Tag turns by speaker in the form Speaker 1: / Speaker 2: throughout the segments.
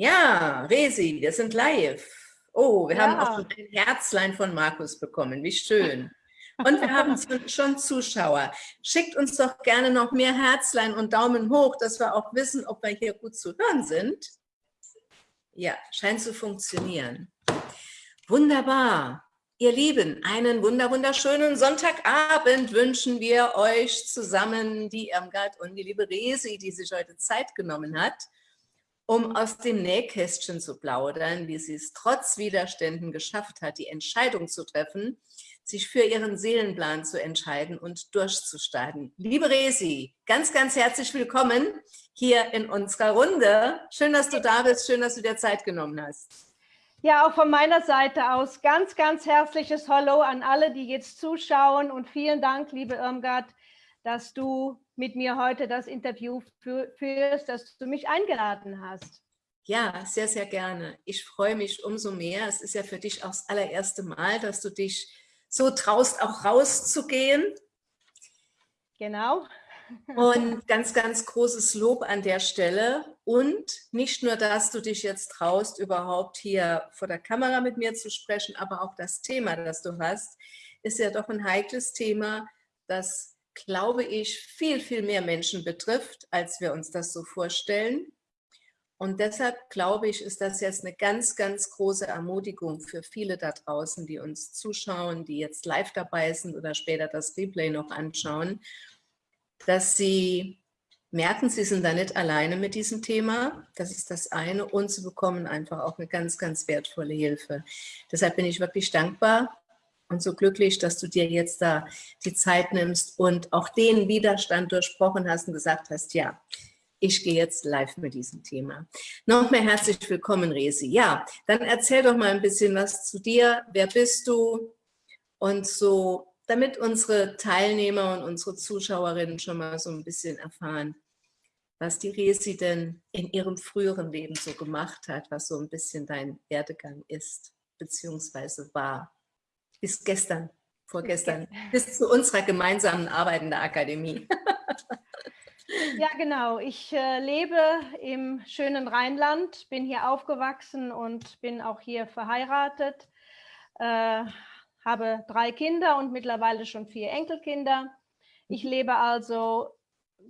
Speaker 1: Ja, Resi, wir sind live. Oh, wir ja. haben auch schon ein Herzlein von Markus bekommen. Wie schön. Und wir haben schon Zuschauer. Schickt uns doch gerne noch mehr Herzlein und Daumen hoch, dass wir auch wissen, ob wir hier gut zu hören sind. Ja, scheint zu funktionieren. Wunderbar. Ihr Lieben, einen wunder wunderschönen Sonntagabend wünschen wir euch zusammen, die Irmgard und die liebe Resi, die sich heute Zeit genommen hat, um aus dem Nähkästchen zu plaudern, wie sie es trotz Widerständen geschafft hat, die Entscheidung zu treffen, sich für ihren Seelenplan zu entscheiden und durchzustarten. Liebe Resi, ganz, ganz herzlich willkommen hier in unserer Runde. Schön, dass du da bist, schön, dass du dir Zeit genommen hast.
Speaker 2: Ja, auch von meiner Seite aus ganz, ganz herzliches Hallo an alle, die jetzt zuschauen und vielen Dank, liebe Irmgard, dass du mit mir heute das Interview führst, dass du mich eingeladen hast.
Speaker 1: Ja, sehr, sehr gerne. Ich freue mich umso mehr. Es ist ja für dich auch das allererste Mal, dass du dich so traust, auch rauszugehen.
Speaker 2: Genau.
Speaker 1: Und ganz, ganz großes Lob an der Stelle. Und nicht nur, dass du dich jetzt traust, überhaupt hier vor der Kamera mit mir zu sprechen, aber auch das Thema, das du hast, ist ja doch ein heikles Thema, das, glaube ich, viel, viel mehr Menschen betrifft, als wir uns das so vorstellen. Und deshalb glaube ich, ist das jetzt eine ganz, ganz große Ermutigung für viele da draußen, die uns zuschauen, die jetzt live dabei sind oder später das Replay noch anschauen dass sie merken, sie sind da nicht alleine mit diesem Thema. Das ist das eine. Und sie bekommen einfach auch eine ganz, ganz wertvolle Hilfe. Deshalb bin ich wirklich dankbar und so glücklich, dass du dir jetzt da die Zeit nimmst und auch den Widerstand durchbrochen hast und gesagt hast, ja, ich gehe jetzt live mit diesem Thema. Noch mehr herzlich willkommen, Resi. Ja, dann erzähl doch mal ein bisschen was zu dir. Wer bist du? Und so damit unsere Teilnehmer und unsere Zuschauerinnen schon mal so ein bisschen erfahren, was die Resi denn in ihrem früheren Leben so gemacht hat, was so ein bisschen dein Werdegang ist, beziehungsweise war, bis gestern, vorgestern, bis zu unserer gemeinsamen Arbeit in der Akademie.
Speaker 2: Ja, genau. Ich äh, lebe im schönen Rheinland, bin hier aufgewachsen und bin auch hier verheiratet. Äh, habe drei Kinder und mittlerweile schon vier Enkelkinder. Ich lebe also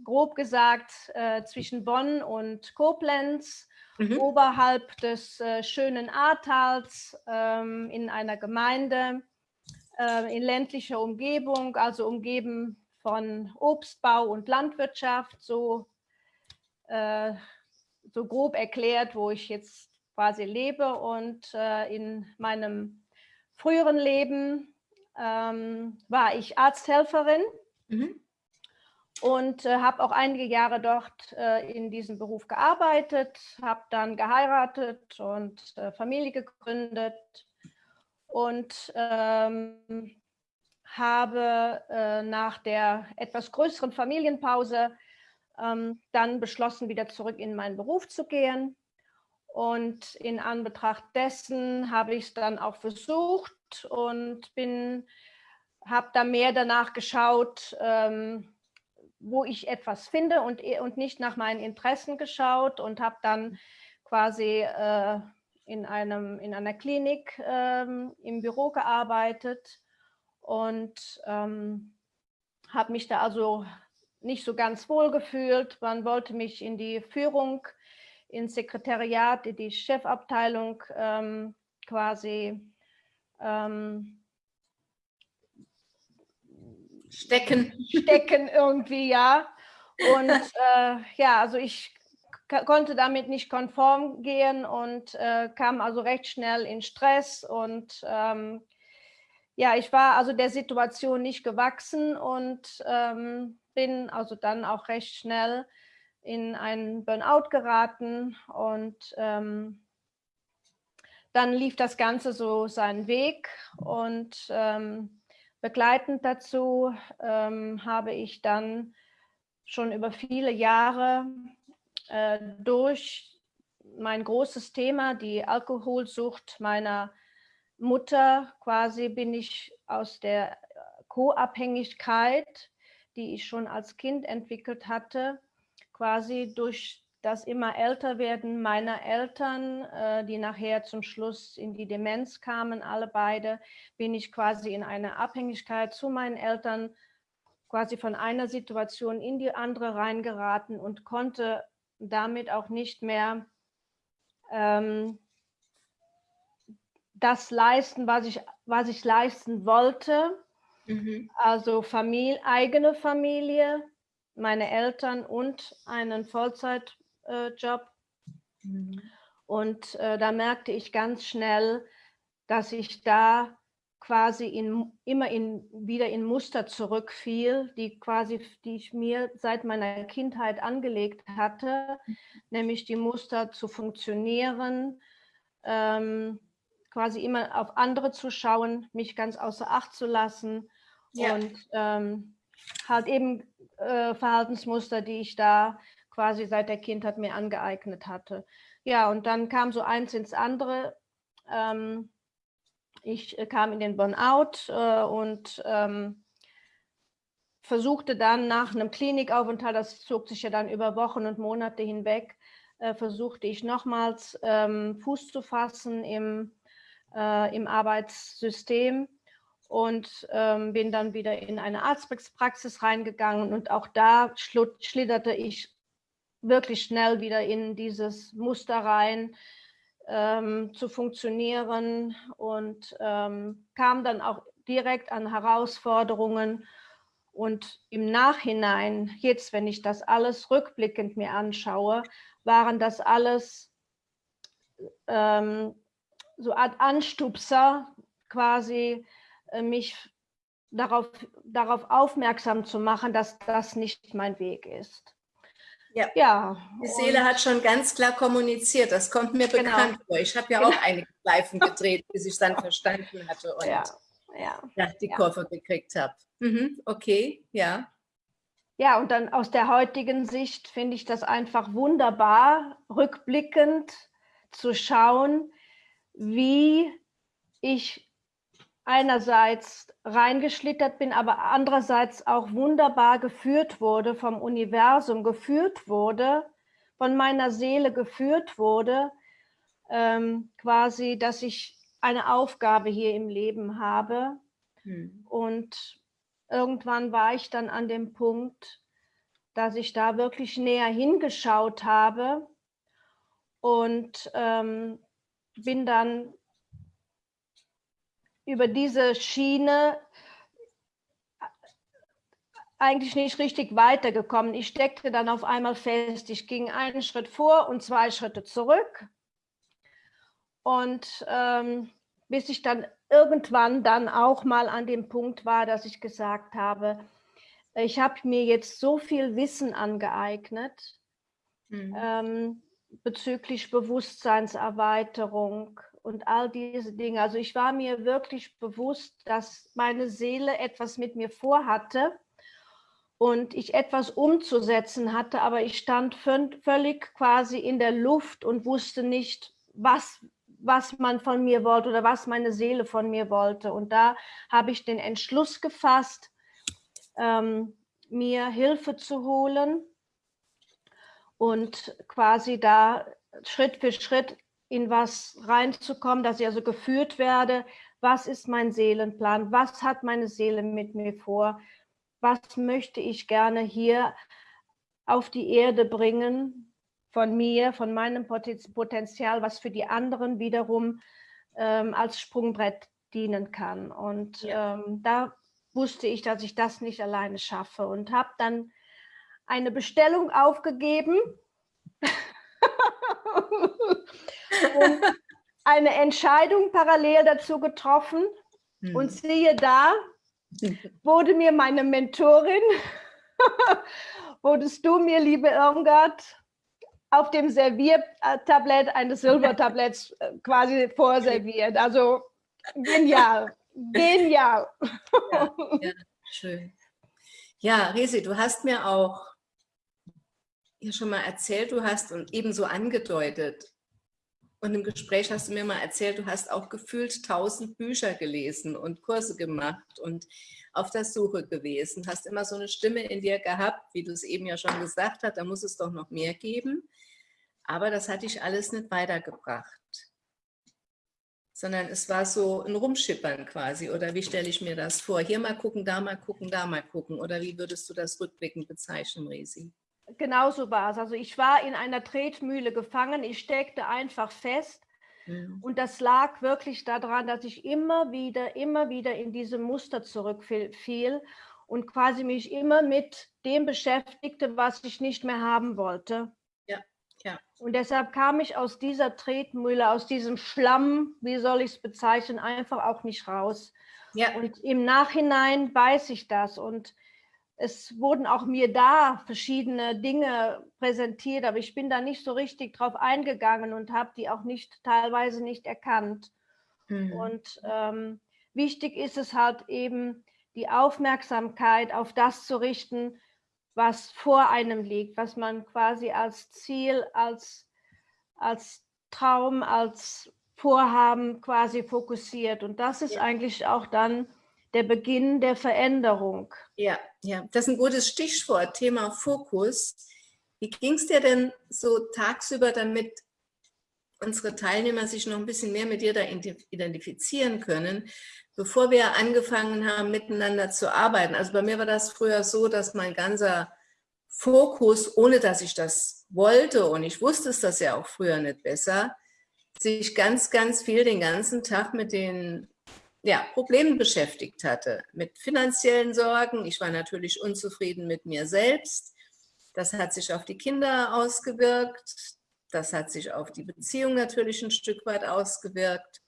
Speaker 2: grob gesagt äh, zwischen Bonn und Koblenz, mhm. oberhalb des äh, schönen Ahrtals ähm, in einer Gemeinde äh, in ländlicher Umgebung, also umgeben von Obstbau und Landwirtschaft, so, äh, so grob erklärt, wo ich jetzt quasi lebe und äh, in meinem früheren Leben ähm, war ich Arzthelferin mhm. und äh, habe auch einige Jahre dort äh, in diesem Beruf gearbeitet, habe dann geheiratet und äh, Familie gegründet und ähm, habe äh, nach der etwas größeren Familienpause ähm, dann beschlossen, wieder zurück in meinen Beruf zu gehen. Und in Anbetracht dessen habe ich es dann auch versucht und bin, habe da mehr danach geschaut, ähm, wo ich etwas finde und, und nicht nach meinen Interessen geschaut und habe dann quasi äh, in, einem, in einer Klinik ähm, im Büro gearbeitet und ähm, habe mich da also nicht so ganz wohl gefühlt. Man wollte mich in die Führung ins Sekretariat, in die Chefabteilung ähm, quasi ähm,
Speaker 1: stecken.
Speaker 2: Stecken irgendwie, ja. Und äh, ja, also ich konnte damit nicht konform gehen und äh, kam also recht schnell in Stress und ähm, ja, ich war also der Situation nicht gewachsen und ähm, bin also dann auch recht schnell in einen Burnout geraten und ähm, dann lief das Ganze so seinen Weg und ähm, begleitend dazu ähm, habe ich dann schon über viele Jahre äh, durch mein großes Thema, die Alkoholsucht meiner Mutter, quasi bin ich aus der Co-Abhängigkeit, die ich schon als Kind entwickelt hatte, quasi durch das immer älter werden meiner Eltern, äh, die nachher zum Schluss in die Demenz kamen, alle beide, bin ich quasi in eine Abhängigkeit zu meinen Eltern quasi von einer Situation in die andere reingeraten und konnte damit auch nicht mehr ähm, das leisten, was ich, was ich leisten wollte. Mhm. Also Familie, eigene Familie, meine Eltern und einen Vollzeitjob. Äh, mhm. Und äh, da merkte ich ganz schnell, dass ich da quasi in, immer in, wieder in Muster zurückfiel, die quasi, die ich mir seit meiner Kindheit angelegt hatte, mhm. nämlich die Muster zu funktionieren, ähm, quasi immer auf andere zu schauen, mich ganz außer Acht zu lassen ja. und ähm, halt eben äh, Verhaltensmuster, die ich da quasi seit der Kindheit mir angeeignet hatte. Ja, und dann kam so eins ins andere. Ähm, ich äh, kam in den Burnout äh, und ähm, versuchte dann nach einem Klinikaufenthalt, das zog sich ja dann über Wochen und Monate hinweg, äh, versuchte ich nochmals ähm, Fuß zu fassen im, äh, im Arbeitssystem und ähm, bin dann wieder in eine Arztpraxis reingegangen und auch da schlitterte ich wirklich schnell wieder in dieses Muster rein, ähm, zu funktionieren und ähm, kam dann auch direkt an Herausforderungen. Und im Nachhinein, jetzt, wenn ich das alles rückblickend mir anschaue, waren das alles ähm, so Art Anstupser, quasi äh, mich darauf, darauf aufmerksam zu machen, dass das nicht mein Weg ist.
Speaker 1: Ja, ja die Seele hat schon ganz klar kommuniziert, das kommt mir genau. bekannt vor. Ich habe ja genau. auch einige Schleifen gedreht, bis ich es dann verstanden hatte und ja, ja, ja die Kurve gekriegt habe. Mhm, okay, ja.
Speaker 2: Ja, und dann aus der heutigen Sicht finde ich das einfach wunderbar, rückblickend zu schauen, wie ich einerseits reingeschlittert bin, aber andererseits auch wunderbar geführt wurde vom Universum, geführt wurde, von meiner Seele geführt wurde, ähm, quasi, dass ich eine Aufgabe hier im Leben habe. Hm. Und irgendwann war ich dann an dem Punkt, dass ich da wirklich näher hingeschaut habe und ähm, bin dann über diese Schiene eigentlich nicht richtig weitergekommen. Ich steckte dann auf einmal fest, ich ging einen Schritt vor und zwei Schritte zurück. Und ähm, bis ich dann irgendwann dann auch mal an dem Punkt war, dass ich gesagt habe, ich habe mir jetzt so viel Wissen angeeignet mhm. ähm, bezüglich Bewusstseinserweiterung, und all diese Dinge. Also ich war mir wirklich bewusst, dass meine Seele etwas mit mir vorhatte und ich etwas umzusetzen hatte, aber ich stand völlig quasi in der Luft und wusste nicht, was, was man von mir wollte oder was meine Seele von mir wollte. Und da habe ich den Entschluss gefasst, ähm, mir Hilfe zu holen und quasi da Schritt für Schritt in was reinzukommen, dass ich also geführt werde. Was ist mein Seelenplan? Was hat meine Seele mit mir vor? Was möchte ich gerne hier auf die Erde bringen von mir, von meinem Potenzial, was für die anderen wiederum ähm, als Sprungbrett dienen kann. Und ja. ähm, da wusste ich, dass ich das nicht alleine schaffe und habe dann eine Bestellung aufgegeben und eine Entscheidung parallel dazu getroffen. Hm. Und siehe da, wurde mir meine Mentorin, wurdest du mir, liebe Irmgard, auf dem Serviertablett eines Silbertabletts äh, quasi vorserviert. Also genial, genial.
Speaker 1: Ja, ja, schön. Ja, Resi, du hast mir auch ja schon mal erzählt, du hast und ebenso angedeutet, und im Gespräch hast du mir mal erzählt, du hast auch gefühlt tausend Bücher gelesen und Kurse gemacht und auf der Suche gewesen. Hast immer so eine Stimme in dir gehabt, wie du es eben ja schon gesagt hast, da muss es doch noch mehr geben. Aber das hat dich alles nicht weitergebracht. Sondern es war so ein Rumschippern quasi. Oder wie stelle ich mir das vor? Hier mal gucken, da mal gucken, da mal gucken. Oder wie würdest du das rückblickend bezeichnen, Resi?
Speaker 2: Genauso war es. Also ich war in einer Tretmühle gefangen. Ich steckte einfach fest. Mhm. Und das lag wirklich daran, dass ich immer wieder, immer wieder in diese Muster zurückfiel und quasi mich immer mit dem beschäftigte, was ich nicht mehr haben wollte.
Speaker 1: Ja, ja.
Speaker 2: Und deshalb kam ich aus dieser Tretmühle, aus diesem Schlamm, wie soll ich es bezeichnen, einfach auch nicht raus. Ja. Und im Nachhinein weiß ich das und es wurden auch mir da verschiedene Dinge präsentiert, aber ich bin da nicht so richtig drauf eingegangen und habe die auch nicht teilweise nicht erkannt. Mhm. Und ähm, wichtig ist es halt eben, die Aufmerksamkeit auf das zu richten, was vor einem liegt, was man quasi als Ziel, als, als Traum, als Vorhaben quasi fokussiert. Und das ist ja. eigentlich auch dann der Beginn der Veränderung.
Speaker 1: Ja, ja, das ist ein gutes Stichwort, Thema Fokus. Wie ging es dir denn so tagsüber, damit unsere Teilnehmer sich noch ein bisschen mehr mit dir da identifizieren können? bevor wir angefangen haben, miteinander zu arbeiten. Also bei mir war das früher so, dass mein ganzer Fokus, ohne dass ich das wollte, und ich wusste es das ja auch früher nicht besser, sich ganz, ganz viel den ganzen Tag mit den ja, Problemen beschäftigt hatte. Mit finanziellen Sorgen. Ich war natürlich unzufrieden mit mir selbst. Das hat sich auf die Kinder ausgewirkt. Das hat sich auf die Beziehung natürlich ein Stück weit ausgewirkt.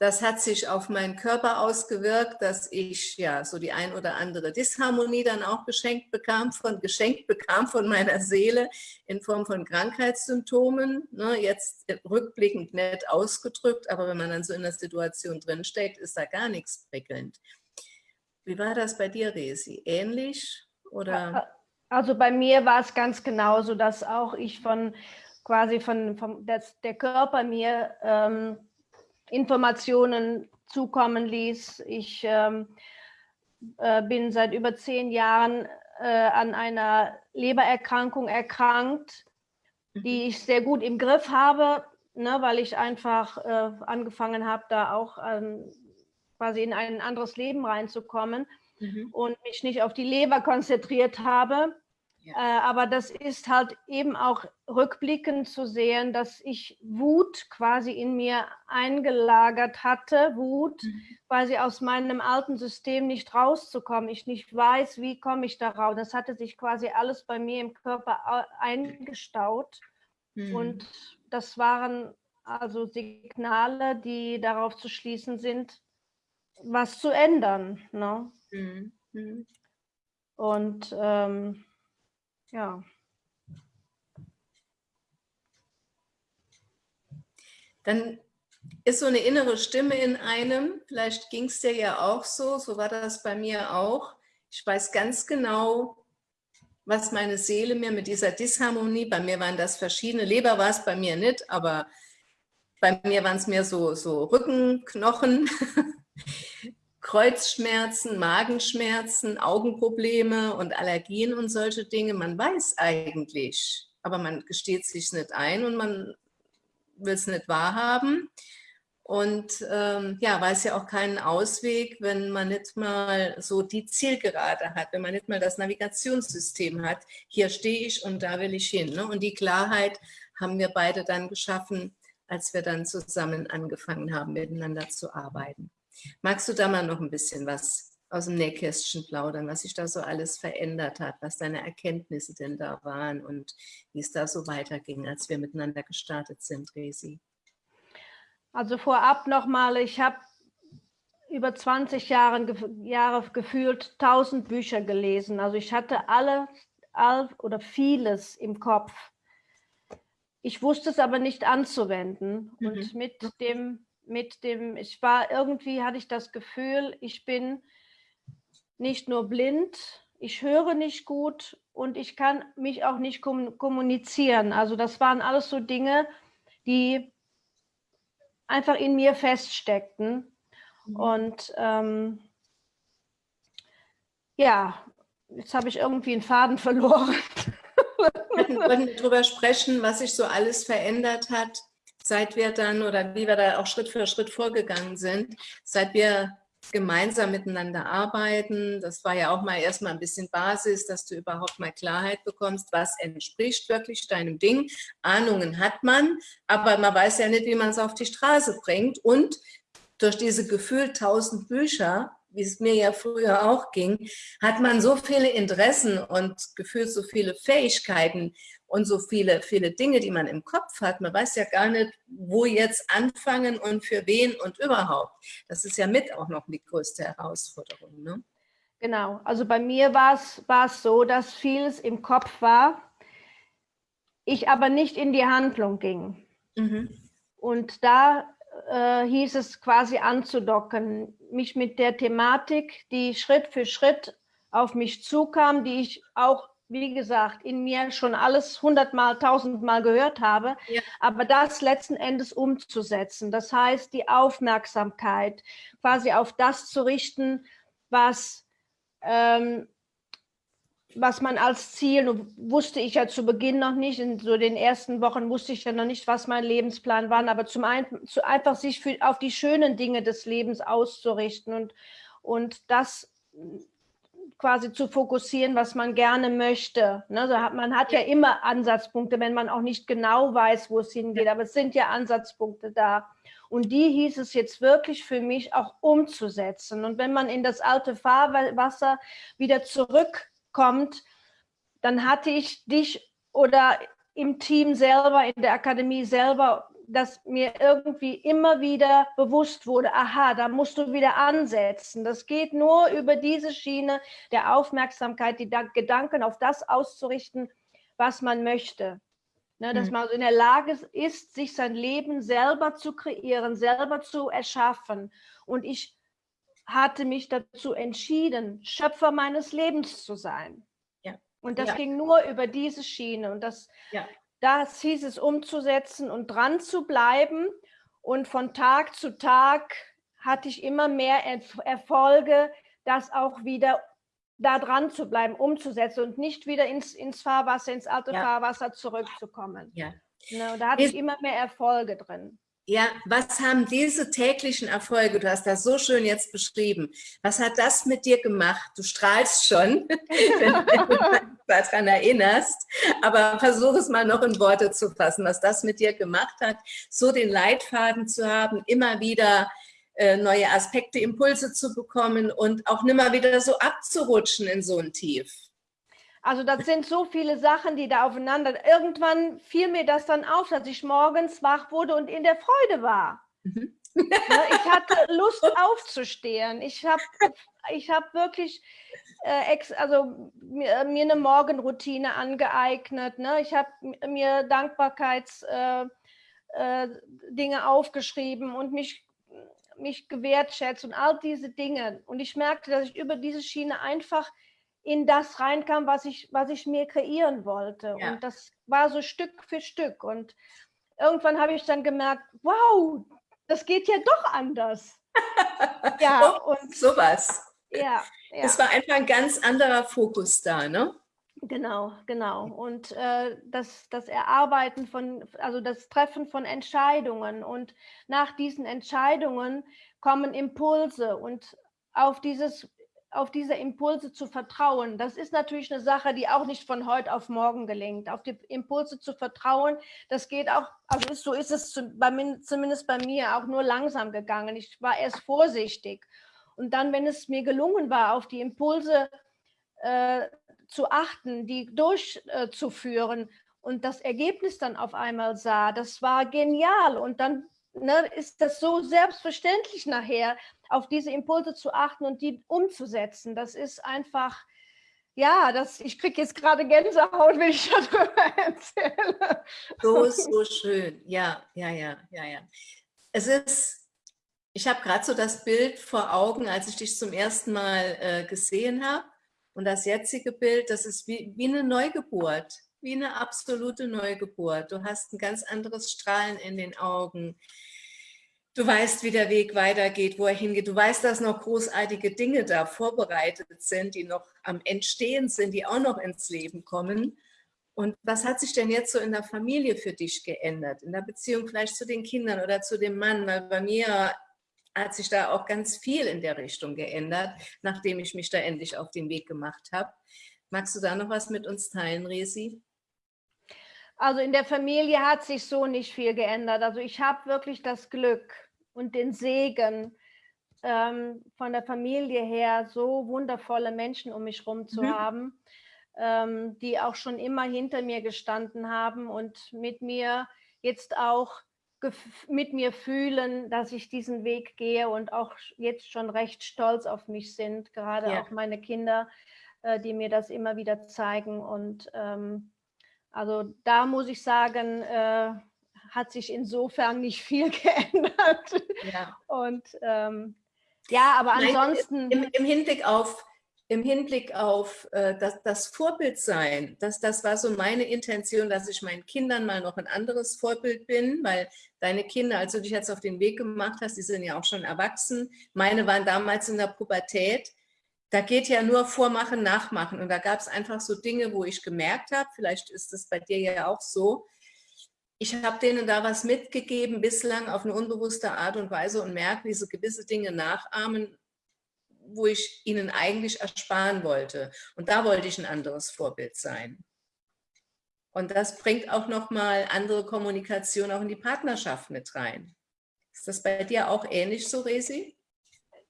Speaker 1: Das hat sich auf meinen Körper ausgewirkt, dass ich ja so die ein oder andere Disharmonie dann auch geschenkt bekam, von geschenkt bekam von meiner Seele in Form von Krankheitssymptomen. Ne, jetzt rückblickend nett ausgedrückt, aber wenn man dann so in der Situation drinsteckt, ist da gar nichts prickelnd. Wie war das bei dir, Resi? Ähnlich oder?
Speaker 2: Also bei mir war es ganz genauso, dass auch ich von quasi von, von dass der Körper mir ähm, Informationen zukommen ließ. Ich ähm, äh, bin seit über zehn Jahren äh, an einer Lebererkrankung erkrankt, die mhm. ich sehr gut im Griff habe, ne, weil ich einfach äh, angefangen habe, da auch ähm, quasi in ein anderes Leben reinzukommen mhm. und mich nicht auf die Leber konzentriert habe. Ja. Äh, aber das ist halt eben auch rückblickend zu sehen, dass ich Wut quasi in mir eingelagert hatte, Wut mhm. quasi aus meinem alten System nicht rauszukommen. Ich nicht weiß, wie komme ich da raus. Das hatte sich quasi alles bei mir im Körper eingestaut. Mhm. Und das waren also Signale, die darauf zu schließen sind, was zu ändern. Ne? Mhm. mhm. Und ähm, ja.
Speaker 1: Dann ist so eine innere Stimme in einem, vielleicht ging es dir ja auch so, so war das bei mir auch. Ich weiß ganz genau, was meine Seele mir mit dieser Disharmonie, bei mir waren das verschiedene, Leber war es bei mir nicht, aber bei mir waren es mehr so, so Rückenknochen, Kreuzschmerzen, Magenschmerzen, Augenprobleme und Allergien und solche Dinge. Man weiß eigentlich, aber man gesteht sich nicht ein und man will es nicht wahrhaben. Und ähm, ja, weiß ja auch keinen Ausweg, wenn man nicht mal so die Zielgerade hat, wenn man nicht mal das Navigationssystem hat. Hier stehe ich und da will ich hin. Ne? Und die Klarheit haben wir beide dann geschaffen, als wir dann zusammen angefangen haben, miteinander zu arbeiten. Magst du da mal noch ein bisschen was aus dem Nähkästchen plaudern, was sich da so alles verändert hat, was deine Erkenntnisse denn da waren und wie es da so weiterging, als wir miteinander gestartet sind, Resi?
Speaker 2: Also vorab nochmal, ich habe über 20 Jahre, Jahre gefühlt 1000 Bücher gelesen. Also ich hatte alle all, oder vieles im Kopf. Ich wusste es aber nicht anzuwenden. Mhm. Und mit dem mit dem, ich war irgendwie, hatte ich das Gefühl, ich bin nicht nur blind, ich höre nicht gut und ich kann mich auch nicht kommunizieren. Also das waren alles so Dinge, die einfach in mir feststeckten. Mhm. Und ähm, ja, jetzt habe ich irgendwie einen Faden verloren.
Speaker 1: wollten, wollten darüber sprechen, was sich so alles verändert hat, seit wir dann oder wie wir da auch Schritt für Schritt vorgegangen sind, seit wir gemeinsam miteinander arbeiten. Das war ja auch mal erstmal ein bisschen Basis, dass du überhaupt mal Klarheit bekommst, was entspricht wirklich deinem Ding. Ahnungen hat man, aber man weiß ja nicht, wie man es auf die Straße bringt. Und durch diese gefühlt tausend Bücher wie es mir ja früher auch ging, hat man so viele Interessen und gefühlt so viele Fähigkeiten und so viele, viele Dinge, die man im Kopf hat. Man weiß ja gar nicht, wo jetzt anfangen und für wen und überhaupt. Das ist ja mit auch noch die größte Herausforderung. Ne?
Speaker 2: Genau, also bei mir war es so, dass vieles im Kopf war, ich aber nicht in die Handlung ging. Mhm. Und da äh, hieß es quasi anzudocken, mich mit der Thematik, die Schritt für Schritt auf mich zukam, die ich auch, wie gesagt, in mir schon alles hundertmal, tausendmal gehört habe, ja. aber das letzten Endes umzusetzen. Das heißt, die Aufmerksamkeit quasi auf das zu richten, was ähm, was man als Ziel, wusste ich ja zu Beginn noch nicht, in so den ersten Wochen wusste ich ja noch nicht, was mein Lebensplan war, aber zum einen zu einfach sich für, auf die schönen Dinge des Lebens auszurichten und, und das quasi zu fokussieren, was man gerne möchte. Ne? Also hat, man hat ja immer Ansatzpunkte, wenn man auch nicht genau weiß, wo es hingeht, aber es sind ja Ansatzpunkte da. Und die hieß es jetzt wirklich für mich auch umzusetzen. Und wenn man in das alte Fahrwasser wieder zurück kommt, dann hatte ich dich oder im Team selber, in der Akademie selber, dass mir irgendwie immer wieder bewusst wurde, aha, da musst du wieder ansetzen. Das geht nur über diese Schiene der Aufmerksamkeit, die Gedanken auf das auszurichten, was man möchte. Ne, dass mhm. man in der Lage ist, sich sein Leben selber zu kreieren, selber zu erschaffen. Und ich hatte mich dazu entschieden, Schöpfer meines Lebens zu sein. Ja. Und das ja. ging nur über diese Schiene. Und das, ja. Das hieß es umzusetzen und dran zu bleiben. Und von Tag zu Tag hatte ich immer mehr Erfolge, das auch wieder da dran zu bleiben, umzusetzen und nicht wieder ins, ins Fahrwasser, ins alte ja. Fahrwasser zurückzukommen. Ja. Ne, da hatte ich immer mehr Erfolge drin.
Speaker 1: Ja, was haben diese täglichen Erfolge, du hast das so schön jetzt beschrieben, was hat das mit dir gemacht? Du strahlst schon, wenn, du daran erinnerst, aber versuch es mal noch in Worte zu fassen, was das mit dir gemacht hat, so den Leitfaden zu haben, immer wieder äh, neue Aspekte, Impulse zu bekommen und auch nimmer wieder so abzurutschen in so ein Tief.
Speaker 2: Also das sind so viele Sachen, die da aufeinander. Irgendwann fiel mir das dann auf, dass ich morgens wach wurde und in der Freude war. Mhm. Ne, ich hatte Lust aufzustehen. Ich habe ich hab wirklich äh, ex, also mir, mir, eine Morgenroutine angeeignet. Ne? Ich habe mir Dankbarkeitsdinge äh, äh, aufgeschrieben und mich, mich gewertschätzt und all diese Dinge. Und ich merkte, dass ich über diese Schiene einfach in das reinkam, was ich, was ich mir kreieren wollte. Ja. Und das war so Stück für Stück. Und irgendwann habe ich dann gemerkt, wow, das geht ja doch anders.
Speaker 1: ja, oh, und sowas. Ja, ja. Es war einfach ein ganz anderer Fokus da, ne?
Speaker 2: Genau, genau. Und äh, das, das Erarbeiten von, also das Treffen von Entscheidungen und nach diesen Entscheidungen kommen Impulse und auf dieses auf diese Impulse zu vertrauen. Das ist natürlich eine Sache, die auch nicht von heute auf morgen gelingt. Auf die Impulse zu vertrauen, das geht auch, also so ist es zumindest bei mir auch nur langsam gegangen. Ich war erst vorsichtig. Und dann, wenn es mir gelungen war, auf die Impulse äh, zu achten, die durchzuführen äh, und das Ergebnis dann auf einmal sah, das war genial. Und dann ne, ist das so selbstverständlich nachher, auf diese Impulse zu achten und die umzusetzen. Das ist einfach, ja, das, ich kriege jetzt gerade Gänsehaut, wenn ich darüber erzähle.
Speaker 1: So, so schön. Ja, ja, ja, ja, ja. Es ist, ich habe gerade so das Bild vor Augen, als ich dich zum ersten Mal äh, gesehen habe. Und das jetzige Bild, das ist wie, wie eine Neugeburt, wie eine absolute Neugeburt. Du hast ein ganz anderes Strahlen in den Augen. Du weißt, wie der Weg weitergeht, wo er hingeht. Du weißt, dass noch großartige Dinge da vorbereitet sind, die noch am Entstehen sind, die auch noch ins Leben kommen. Und was hat sich denn jetzt so in der Familie für dich geändert? In der Beziehung vielleicht zu den Kindern oder zu dem Mann? Weil bei mir hat sich da auch ganz viel in der Richtung geändert, nachdem ich mich da endlich auf den Weg gemacht habe. Magst du da noch was mit uns teilen, Resi?
Speaker 2: Also in der Familie hat sich so nicht viel geändert. Also ich habe wirklich das Glück und den Segen, ähm, von der Familie her so wundervolle Menschen um mich herum zu mhm. haben, ähm, die auch schon immer hinter mir gestanden haben und mit mir jetzt auch mit mir fühlen, dass ich diesen Weg gehe und auch jetzt schon recht stolz auf mich sind, gerade ja. auch meine Kinder, äh, die mir das immer wieder zeigen. Und ähm, also da muss ich sagen, äh, hat sich insofern nicht viel geändert. Ja. Und ähm, ja, aber ansonsten.
Speaker 1: Im, Im, Hinblick auf, im Hinblick auf äh, das, das Vorbild sein, das, das war so meine Intention, dass ich meinen Kindern mal noch ein anderes Vorbild bin, weil deine Kinder, als du dich jetzt auf den Weg gemacht hast, die sind ja auch schon erwachsen. Meine waren damals in der Pubertät. Da geht ja nur Vormachen, Nachmachen. Und da gab es einfach so Dinge, wo ich gemerkt habe, vielleicht ist das bei dir ja auch so, ich habe denen da was mitgegeben, bislang auf eine unbewusste Art und Weise und merke, wie sie gewisse Dinge nachahmen, wo ich ihnen eigentlich ersparen wollte. Und da wollte ich ein anderes Vorbild sein. Und das bringt auch nochmal andere Kommunikation auch in die Partnerschaft mit rein. Ist das bei dir auch ähnlich so, Resi?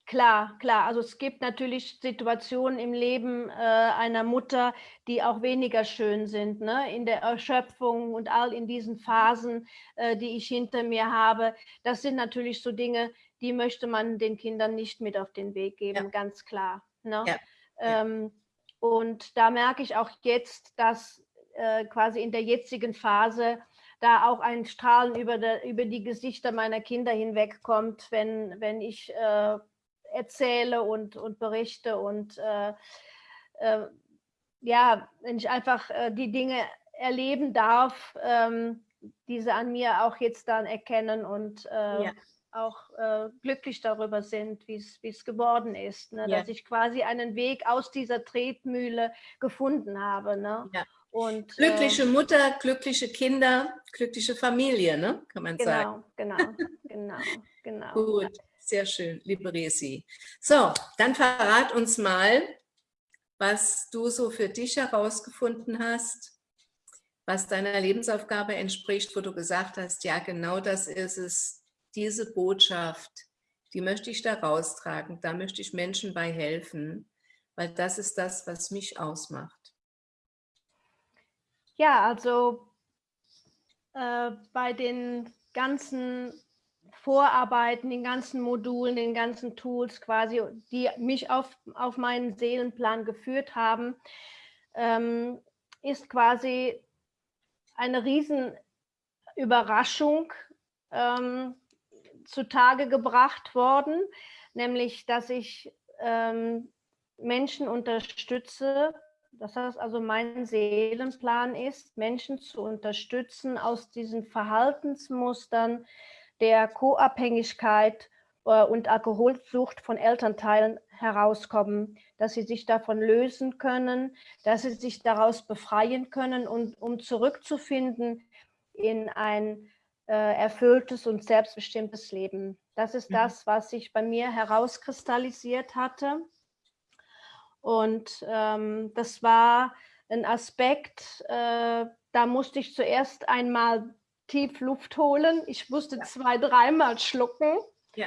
Speaker 2: Klar, klar. Also es gibt natürlich Situationen im Leben äh, einer Mutter, die auch weniger schön sind, ne? in der Erschöpfung und all in diesen Phasen, äh, die ich hinter mir habe. Das sind natürlich so Dinge, die möchte man den Kindern nicht mit auf den Weg geben, ja. ganz klar. Ne? Ja. Ähm, und da merke ich auch jetzt, dass äh, quasi in der jetzigen Phase da auch ein Strahlen über, der, über die Gesichter meiner Kinder hinwegkommt, wenn, wenn ich äh, erzähle und, und berichte und äh, äh, ja, wenn ich einfach äh, die Dinge erleben darf, ähm, diese an mir auch jetzt dann erkennen und äh, ja. auch äh, glücklich darüber sind, wie es geworden ist, ne? ja. dass ich quasi einen Weg aus dieser Tretmühle gefunden habe. Ne? Ja.
Speaker 1: Und, glückliche äh, Mutter, glückliche Kinder, glückliche Familie, ne? kann man
Speaker 2: genau,
Speaker 1: sagen.
Speaker 2: Genau, genau, genau.
Speaker 1: Gut. Sehr schön, liebe Resi. So, dann verrat uns mal, was du so für dich herausgefunden hast, was deiner Lebensaufgabe entspricht, wo du gesagt hast, ja, genau das ist es, diese Botschaft, die möchte ich da raustragen, da möchte ich Menschen bei helfen, weil das ist das, was mich ausmacht.
Speaker 2: Ja, also äh, bei den ganzen Vorarbeiten, den ganzen Modulen, den ganzen Tools quasi, die mich auf, auf meinen Seelenplan geführt haben, ähm, ist quasi eine Riesenüberraschung ähm, zutage gebracht worden, nämlich dass ich ähm, Menschen unterstütze, dass das also mein Seelenplan ist, Menschen zu unterstützen, aus diesen Verhaltensmustern der Co-Abhängigkeit äh, und Alkoholsucht von Elternteilen herauskommen, dass sie sich davon lösen können, dass sie sich daraus befreien können und um zurückzufinden in ein äh, erfülltes und selbstbestimmtes Leben. Das ist mhm. das, was sich bei mir herauskristallisiert hatte. Und ähm, das war ein Aspekt, äh, da musste ich zuerst einmal tief Luft holen. Ich musste ja. zwei, dreimal schlucken. Ja.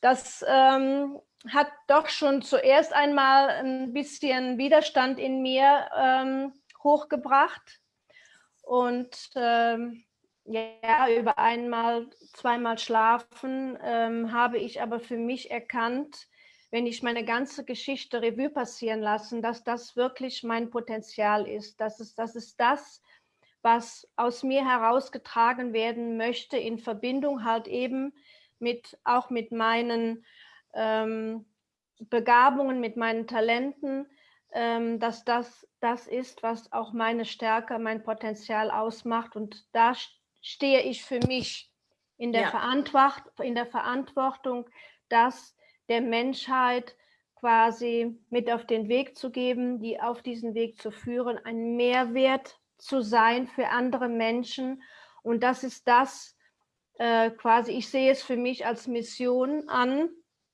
Speaker 2: Das ähm, hat doch schon zuerst einmal ein bisschen Widerstand in mir ähm, hochgebracht. Und ähm, ja, über einmal, zweimal schlafen ähm, habe ich aber für mich erkannt, wenn ich meine ganze Geschichte Revue passieren lassen, dass das wirklich mein Potenzial ist. Das ist, das ist das, was aus mir herausgetragen werden möchte, in Verbindung halt eben mit auch mit meinen ähm, Begabungen, mit meinen Talenten, ähm, dass das das ist, was auch meine Stärke, mein Potenzial ausmacht. Und da stehe ich für mich in der, ja. Verantwort in der Verantwortung, das der Menschheit quasi mit auf den Weg zu geben, die auf diesen Weg zu führen, einen Mehrwert zu sein für andere Menschen. Und das ist das äh, quasi, ich sehe es für mich als Mission an,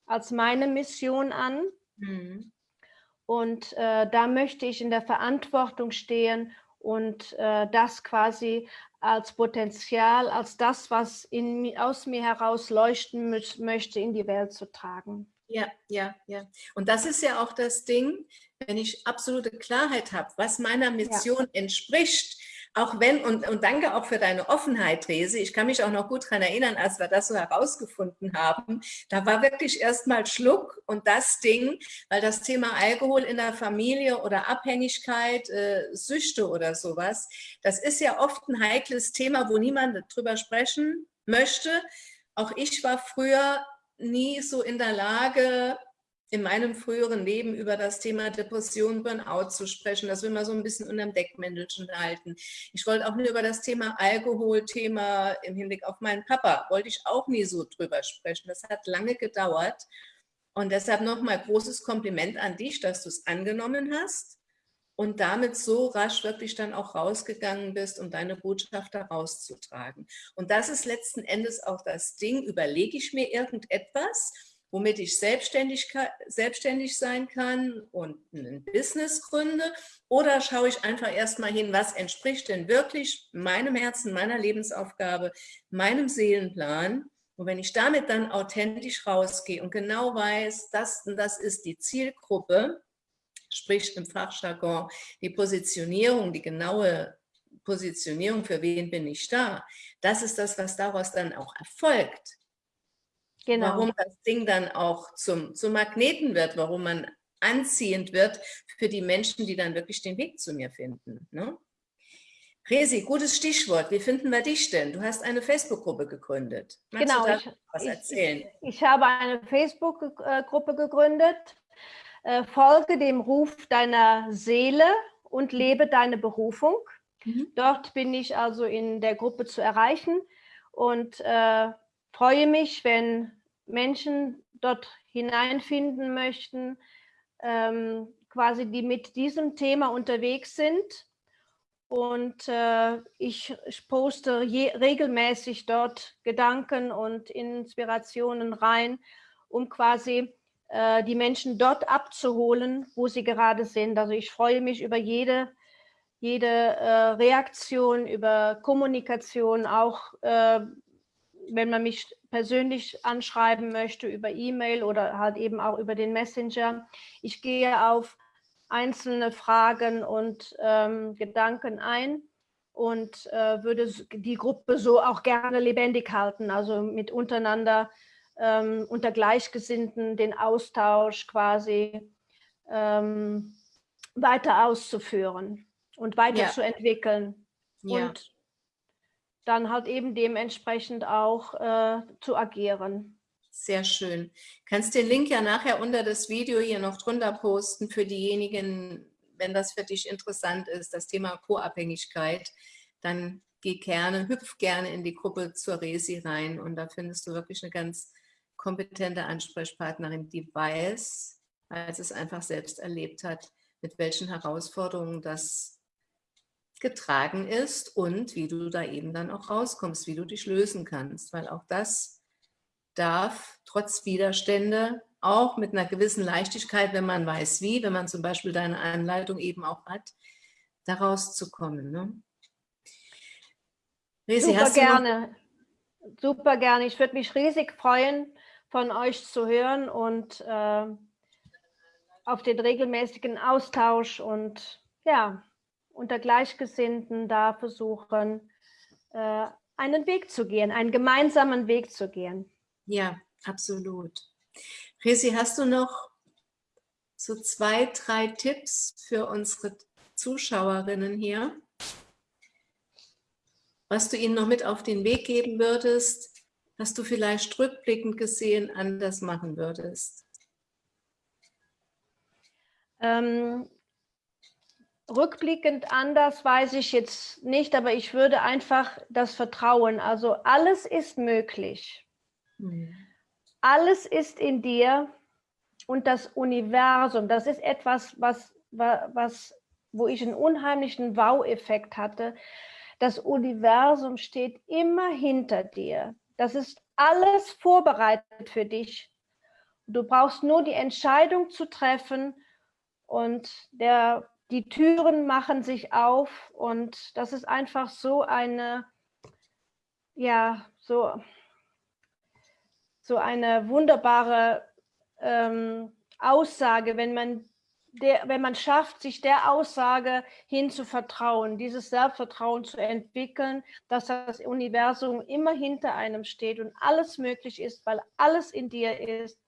Speaker 2: als meine Mission an. Mhm. Und äh, da möchte ich in der Verantwortung stehen und äh, das quasi als Potenzial, als das, was in, aus mir heraus leuchten möchte, in die Welt zu tragen.
Speaker 1: Ja, ja, ja. Und das ist ja auch das Ding, wenn ich absolute Klarheit habe, was meiner Mission ja. entspricht, auch wenn, und, und danke auch für deine Offenheit, Resi. Ich kann mich auch noch gut daran erinnern, als wir das so herausgefunden haben. Da war wirklich erstmal Schluck und das Ding, weil das Thema Alkohol in der Familie oder Abhängigkeit, äh, Süchte oder sowas, das ist ja oft ein heikles Thema, wo niemand drüber sprechen möchte. Auch ich war früher nie so in der Lage, in meinem früheren Leben über das Thema Depression, Burnout zu sprechen. Das will man so ein bisschen unter dem Deckmäntelchen halten. Ich wollte auch nie über das Thema Alkohol, Thema im Hinblick auf meinen Papa, wollte ich auch nie so drüber sprechen. Das hat lange gedauert. Und deshalb nochmal großes Kompliment an dich, dass du es angenommen hast und damit so rasch wirklich dann auch rausgegangen bist, um deine Botschaft da rauszutragen. Und das ist letzten Endes auch das Ding, überlege ich mir irgendetwas, womit ich selbstständig, selbstständig sein kann und ein Business gründe? Oder schaue ich einfach erstmal hin, was entspricht denn wirklich meinem Herzen, meiner Lebensaufgabe, meinem Seelenplan? Und wenn ich damit dann authentisch rausgehe und genau weiß, das, das ist die Zielgruppe, sprich im Fachjargon die Positionierung, die genaue Positionierung, für wen bin ich da, das ist das, was daraus dann auch erfolgt. Genau. Warum das Ding dann auch zum, zum Magneten wird, warum man anziehend wird für die Menschen, die dann wirklich den Weg zu mir finden. Ne? Resi, gutes Stichwort. Wie finden wir dich denn? Du hast eine Facebook-Gruppe gegründet.
Speaker 2: Magst genau, du ich, was erzählen? Ich, ich habe eine Facebook-Gruppe gegründet. Äh, folge dem Ruf deiner Seele und lebe deine Berufung. Mhm. Dort bin ich also in der Gruppe zu erreichen und äh, freue mich, wenn Menschen dort hineinfinden möchten, ähm, quasi die mit diesem Thema unterwegs sind. Und äh, ich poste je, regelmäßig dort Gedanken und Inspirationen rein, um quasi äh, die Menschen dort abzuholen, wo sie gerade sind. Also ich freue mich über jede, jede äh, Reaktion, über Kommunikation, auch äh, wenn man mich persönlich anschreiben möchte über E-Mail oder halt eben auch über den Messenger. Ich gehe auf einzelne Fragen und ähm, Gedanken ein und äh, würde die Gruppe so auch gerne lebendig halten, also mit untereinander ähm, unter Gleichgesinnten den Austausch quasi ähm, weiter auszuführen und weiterzuentwickeln. Ja. Und dann halt eben dementsprechend auch äh, zu agieren.
Speaker 1: Sehr schön. Kannst den Link ja nachher unter das Video hier noch drunter posten für diejenigen, wenn das für dich interessant ist, das Thema Co-Abhängigkeit, dann geh gerne, hüpf gerne in die Gruppe zur Resi rein und da findest du wirklich eine ganz kompetente Ansprechpartnerin, die weiß, als es einfach selbst erlebt hat, mit welchen Herausforderungen das getragen ist und wie du da eben dann auch rauskommst, wie du dich lösen kannst, weil auch das darf trotz Widerstände auch mit einer gewissen Leichtigkeit, wenn man weiß wie, wenn man zum Beispiel deine Anleitung eben auch hat, da rauszukommen. Ne?
Speaker 2: Resi, Super gerne. Super gerne. Ich würde mich riesig freuen, von euch zu hören und äh, auf den regelmäßigen Austausch und ja, unter Gleichgesinnten da versuchen, äh, einen Weg zu gehen, einen gemeinsamen Weg zu gehen.
Speaker 1: Ja, absolut. Resi, hast du noch so zwei, drei Tipps für unsere Zuschauerinnen hier, was du ihnen noch mit auf den Weg geben würdest, was du vielleicht rückblickend gesehen anders machen würdest?
Speaker 2: Ähm, rückblickend anders weiß ich jetzt nicht, aber ich würde einfach das Vertrauen, also alles ist möglich. Mhm. Alles ist in dir und das Universum, das ist etwas, was, was wo ich einen unheimlichen Wow-Effekt hatte. Das Universum steht immer hinter dir. Das ist alles vorbereitet für dich. Du brauchst nur die Entscheidung zu treffen und der, die Türen machen sich auf und das ist einfach so eine, ja, so, so eine wunderbare ähm, Aussage, wenn man, der, wenn man schafft, sich der Aussage hin zu vertrauen, dieses Selbstvertrauen zu entwickeln, dass das Universum immer hinter einem steht und alles möglich ist, weil alles in dir ist.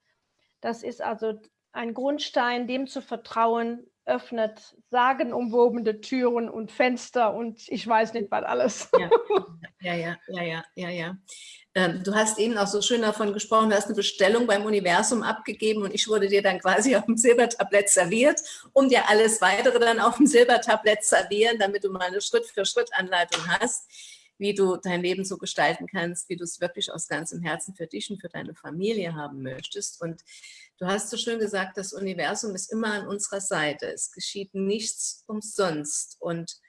Speaker 2: Das ist also ein Grundstein, dem zu vertrauen, öffnet sagenumwobene Türen und Fenster und ich weiß nicht was alles.
Speaker 1: Ja, ja, ja, ja, ja, ja. Ähm, du hast eben auch so schön davon gesprochen, du hast eine Bestellung beim Universum abgegeben und ich wurde dir dann quasi auf dem Silbertablett serviert, um dir alles weitere dann auf dem Silbertablett servieren, damit du mal eine Schritt-für-Schritt-Anleitung hast, wie du dein Leben so gestalten kannst, wie du es wirklich aus ganzem Herzen für dich und für deine Familie haben möchtest. Und du hast so schön gesagt, das Universum ist immer an unserer Seite. Es geschieht nichts umsonst. Und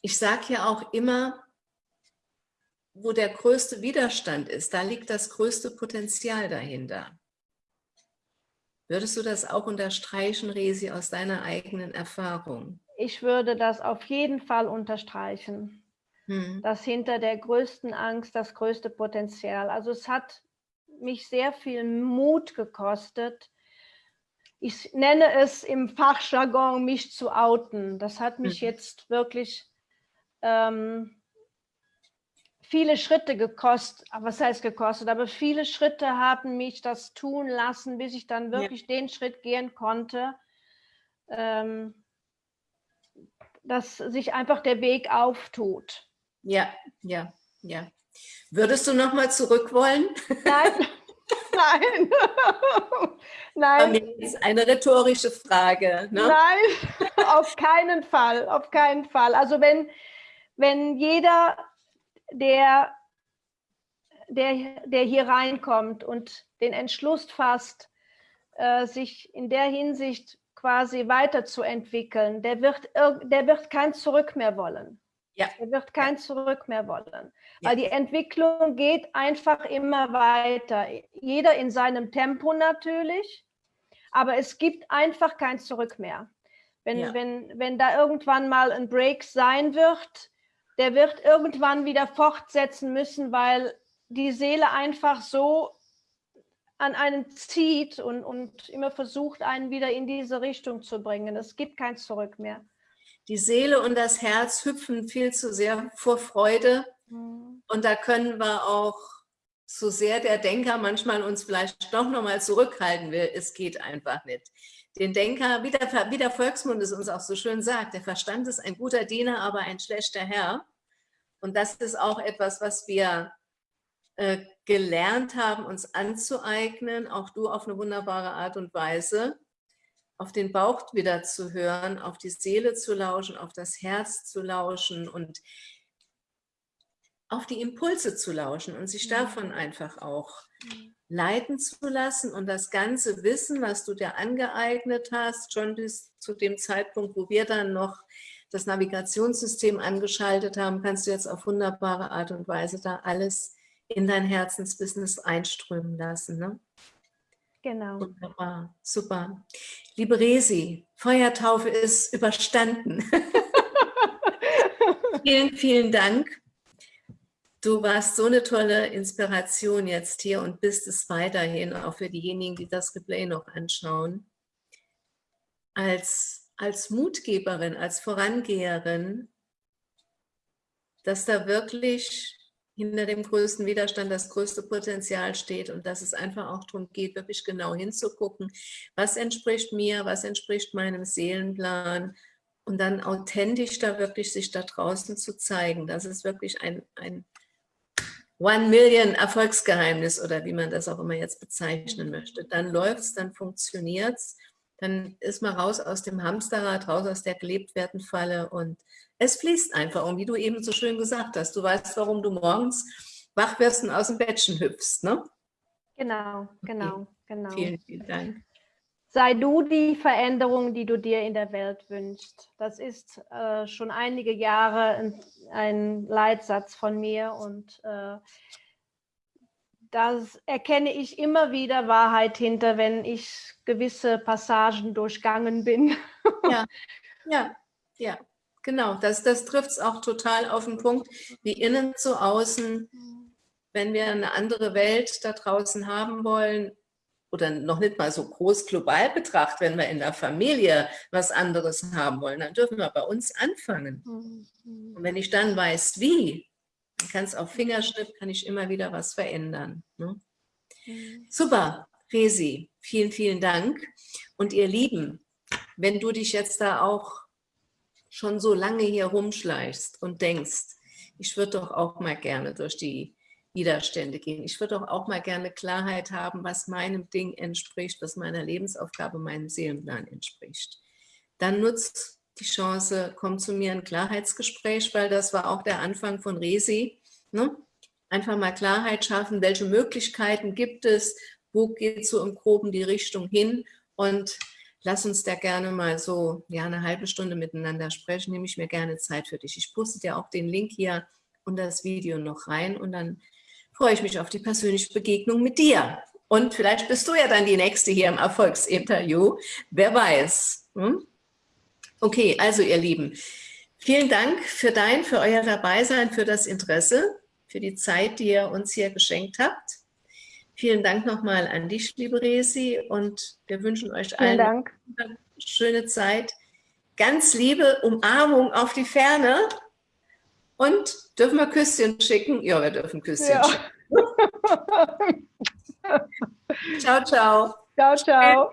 Speaker 1: ich sage ja auch immer, wo der größte Widerstand ist, da liegt das größte Potenzial dahinter. Würdest du das auch unterstreichen, Resi, aus deiner eigenen Erfahrung?
Speaker 2: Ich würde das auf jeden Fall unterstreichen, hm. dass hinter der größten Angst das größte Potenzial. Also es hat mich sehr viel Mut gekostet. Ich nenne es im Fachjargon, mich zu outen. Das hat mich hm. jetzt wirklich ähm, viele Schritte gekostet, was heißt gekostet, aber viele Schritte haben mich das tun lassen, bis ich dann wirklich ja. den Schritt gehen konnte, ähm, dass sich einfach der Weg auftut.
Speaker 1: Ja, ja, ja. Würdest du noch mal zurück wollen?
Speaker 2: Nein, nein, nein.
Speaker 1: Das ist eine rhetorische Frage.
Speaker 2: Ne? Nein, auf keinen Fall, auf keinen Fall. Also wenn, wenn jeder der, der, der hier reinkommt und den Entschluss fasst, äh, sich in der Hinsicht quasi weiterzuentwickeln, der wird, der wird kein Zurück mehr wollen. Ja. Er wird kein Zurück mehr wollen, ja. weil die Entwicklung geht einfach immer weiter. Jeder in seinem Tempo natürlich, aber es gibt einfach kein Zurück mehr. Wenn, ja. wenn, wenn da irgendwann mal ein Break sein wird, der wird irgendwann wieder fortsetzen müssen, weil die Seele einfach so an einen zieht und, und immer versucht, einen wieder in diese Richtung zu bringen. Es gibt kein Zurück mehr.
Speaker 1: Die Seele und das Herz hüpfen viel zu sehr vor Freude. Mhm. Und da können wir auch, so sehr der Denker manchmal uns vielleicht doch nochmal zurückhalten will, es geht einfach nicht. Den Denker, wie der, wie der Volksmund es uns auch so schön sagt, der Verstand ist ein guter Diener, aber ein schlechter Herr. Und das ist auch etwas, was wir äh, gelernt haben, uns anzueignen, auch du auf eine wunderbare Art und Weise, auf den Bauch wieder zu hören, auf die Seele zu lauschen, auf das Herz zu lauschen und auf die Impulse zu lauschen und sich davon einfach auch leiten zu lassen und das ganze Wissen, was du dir angeeignet hast, schon bis zu dem Zeitpunkt, wo wir dann noch das Navigationssystem angeschaltet haben, kannst du jetzt auf wunderbare Art und Weise da alles in dein Herzensbusiness einströmen lassen. Ne?
Speaker 2: Genau.
Speaker 1: Wunderbar, super. Liebe Resi, Feuertaufe ist überstanden. vielen, vielen Dank. Du warst so eine tolle Inspiration jetzt hier und bist es weiterhin, auch für diejenigen, die das Replay noch anschauen. Als als Mutgeberin, als Vorangeherin, dass da wirklich hinter dem größten Widerstand das größte Potenzial steht und dass es einfach auch darum geht, wirklich genau hinzugucken, was entspricht mir, was entspricht meinem Seelenplan und dann authentisch da wirklich sich da draußen zu zeigen. Das ist wirklich ein, ein One Million Erfolgsgeheimnis oder wie man das auch immer jetzt bezeichnen möchte. Dann läuft es, dann funktioniert es dann ist man raus aus dem Hamsterrad, raus aus der Gelebtwerdenfalle und es fließt einfach. Und wie du eben so schön gesagt hast, du weißt, warum du morgens wach wirst und aus dem Bettchen hüpfst, ne?
Speaker 2: Genau, genau, okay. genau.
Speaker 1: Vielen, vielen Dank.
Speaker 2: sei du die Veränderung, die du dir in der Welt wünschst. Das ist äh, schon einige Jahre ein, ein, Leitsatz von mir und äh, das erkenne ich immer wieder Wahrheit hinter, wenn ich gewisse Passagen durchgangen bin.
Speaker 1: Ja, ja, ja, genau. Das, das trifft es auch total auf den Punkt, wie innen zu außen. Wenn wir eine andere Welt da draußen haben wollen, oder noch nicht mal so groß global betrachtet, wenn wir in der Familie was anderes haben wollen, dann dürfen wir bei uns anfangen. Mhm. Und wenn ich dann weiß, wie, dann kann es auf Fingerschnipp, kann ich immer wieder was verändern. Ne? Mhm. Super, Resi, vielen, vielen Dank. Und ihr Lieben, wenn du dich jetzt da auch schon so lange hier rumschleichst und denkst, ich würde doch auch mal gerne durch die Widerstände gehen. Ich würde auch mal gerne Klarheit haben, was meinem Ding entspricht, was meiner Lebensaufgabe, meinem Seelenplan entspricht. Dann nutzt die Chance, komm zu mir ein Klarheitsgespräch, weil das war auch der Anfang von Resi. Ne? Einfach mal Klarheit schaffen, welche Möglichkeiten gibt es, wo geht so im Groben die Richtung hin und lass uns da gerne mal so ja, eine halbe Stunde miteinander sprechen, nehme ich mir gerne Zeit für dich. Ich poste dir auch den Link hier unter das Video noch rein und dann freue ich mich auf die persönliche Begegnung mit dir. Und vielleicht bist du ja dann die Nächste hier im Erfolgsinterview. Wer weiß. Hm? Okay, also ihr Lieben, vielen Dank für dein, für euer Dabeisein, für das Interesse, für die Zeit, die ihr uns hier geschenkt habt. Vielen Dank nochmal an dich, liebe Resi, und wir wünschen euch allen eine schöne Zeit. Ganz liebe Umarmung auf die Ferne und dürfen wir Küsschen schicken? Ja, wir dürfen Küsschen ja. schicken. ciao, ciao.
Speaker 2: Ciao, ciao.